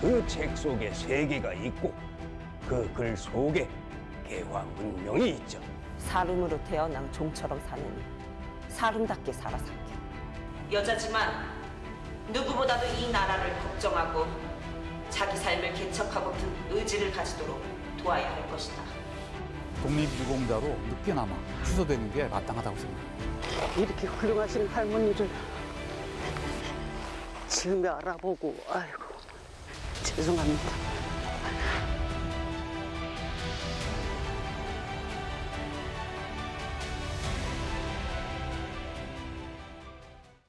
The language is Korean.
그 책 속에 세계가 있고 그 글 속에 개화 문명이 있죠. 사람으로 태어난 종처럼 사느니 사람답게 살아살게. 여자지만 누구보다도 이 나라를 걱정하고 자기 삶을 개척하고픈 의지를 가지도록 도와야 할 것이다. 독립유공자로 늦게나마 취소되는 게 마땅하다고 생각합니다. 이렇게 훌륭하신 할머니를 처음에 알아보고 아이고 죄송합니다.